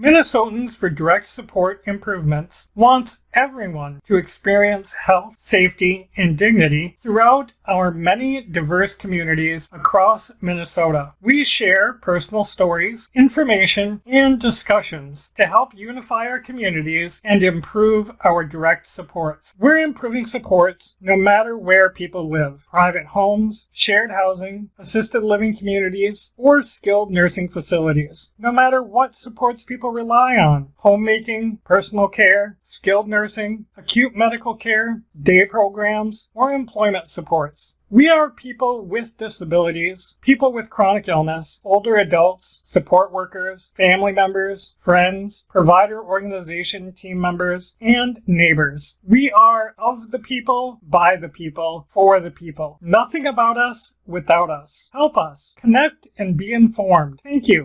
Minnesotans for Direct Support Improvements wants everyone to experience health, safety, and dignity throughout our many diverse communities across Minnesota. We share personal stories, information, and discussions to help unify our communities and improve our direct supports. We're improving supports no matter where people live private homes, shared housing, assisted living communities, or skilled nursing facilities. No matter what supports people rely on homemaking, personal care, skilled nursing, acute medical care, day programs, or employment supports. We are people with disabilities, people with chronic illness, older adults, support workers, family members, friends, provider organization team members, and neighbors. We are of the people, by the people, for the people. Nothing about us without us. Help us. Connect and be informed. Thank you.